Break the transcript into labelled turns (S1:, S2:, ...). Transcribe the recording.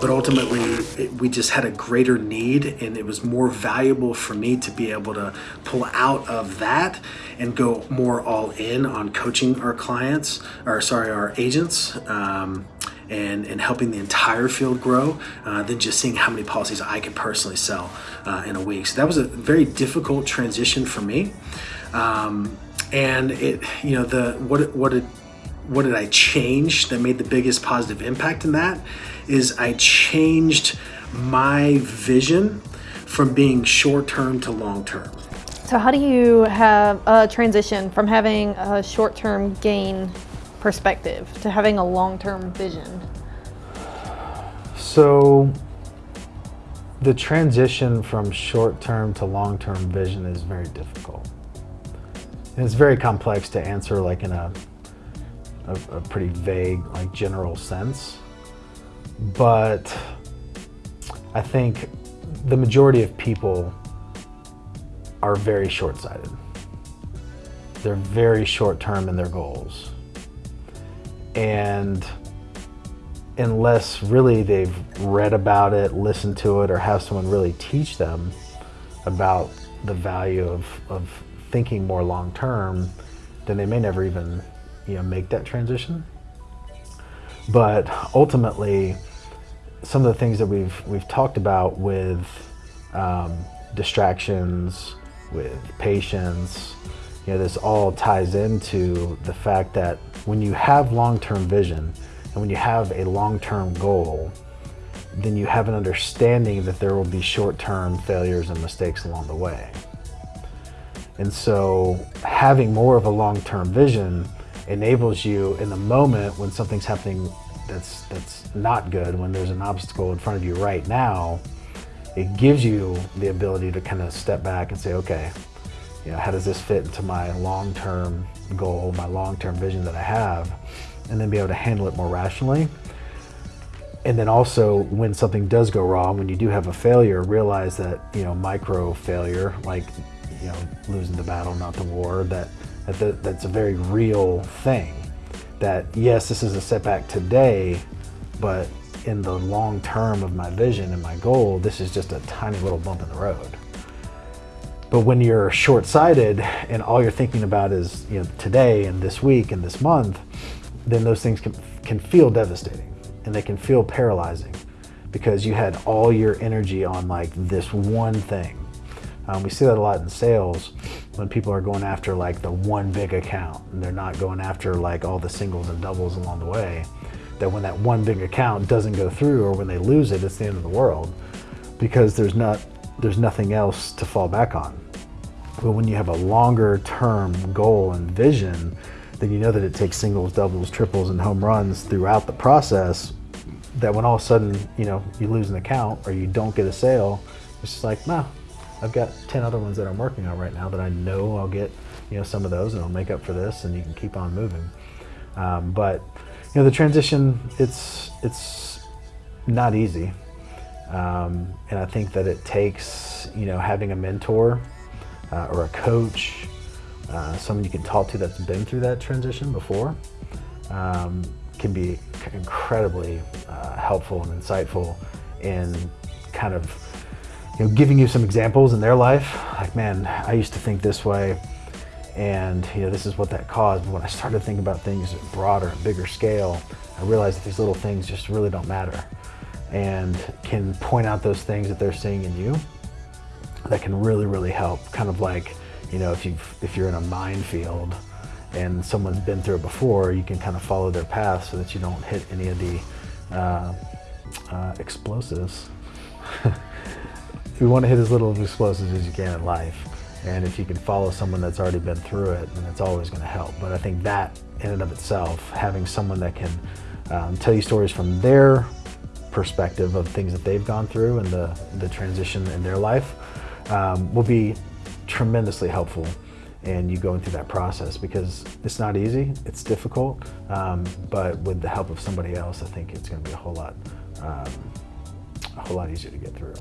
S1: but ultimately it, we just had a greater need and it was more valuable for me to be able to pull out of that and go more all in on coaching our clients or sorry our agents um, and, and helping the entire field grow uh, than just seeing how many policies I could personally sell uh, in a week. So that was a very difficult transition for me. Um, and it, you know, the what what did what did I change that made the biggest positive impact in that is I changed my vision from being short term to long term.
S2: So how do you have a transition from having a short term gain perspective to having a long-term vision?
S3: So the transition from short-term to long-term vision is very difficult. And it's very complex to answer like in a, a, a pretty vague, like general sense. But I think the majority of people are very short-sighted. They're very short-term in their goals and unless really they've read about it, listened to it, or have someone really teach them about the value of, of thinking more long term, then they may never even you know make that transition. But ultimately, some of the things that we've we've talked about with um, distractions, with patience, you know, this all ties into the fact that when you have long-term vision and when you have a long-term goal, then you have an understanding that there will be short-term failures and mistakes along the way. And so having more of a long-term vision enables you in the moment when something's happening that's, that's not good, when there's an obstacle in front of you right now, it gives you the ability to kind of step back and say, okay, you know, how does this fit into my long-term goal, my long-term vision that I have, and then be able to handle it more rationally. And then also when something does go wrong, when you do have a failure, realize that, you know, micro failure, like, you know, losing the battle, not the war, that, that that's a very real thing. That yes, this is a setback today, but in the long term of my vision and my goal, this is just a tiny little bump in the road. But when you're short-sighted and all you're thinking about is you know today and this week and this month, then those things can, can feel devastating and they can feel paralyzing because you had all your energy on like this one thing. Um, we see that a lot in sales when people are going after like the one big account and they're not going after like all the singles and doubles along the way. That when that one big account doesn't go through or when they lose it, it's the end of the world because there's not there's nothing else to fall back on. But when you have a longer term goal and vision, then you know that it takes singles, doubles, triples, and home runs throughout the process that when all of a sudden, you know, you lose an account or you don't get a sale, it's just like, nah, I've got 10 other ones that I'm working on right now that I know I'll get, you know, some of those and I'll make up for this and you can keep on moving. Um, but, you know, the transition, it's, it's not easy. Um, and I think that it takes, you know, having a mentor uh, or a coach, uh, someone you can talk to that's been through that transition before, um, can be incredibly uh, helpful and insightful in kind of you know, giving you some examples in their life. Like, man, I used to think this way and you know this is what that caused. But when I started thinking about things at broader and bigger scale, I realized that these little things just really don't matter and can point out those things that they're seeing in you that can really, really help. Kind of like, you know, if, you if you're in a minefield and someone's been through it before, you can kind of follow their path so that you don't hit any of the uh, uh, explosives. you want to hit as little of explosives as you can in life. And if you can follow someone that's already been through it, then it's always going to help. But I think that in and of itself, having someone that can um, tell you stories from their perspective of things that they've gone through and the, the transition in their life um, will be tremendously helpful in you going through that process because it's not easy, it's difficult, um, but with the help of somebody else, I think it's going to be a whole lot, um, a whole lot easier to get through.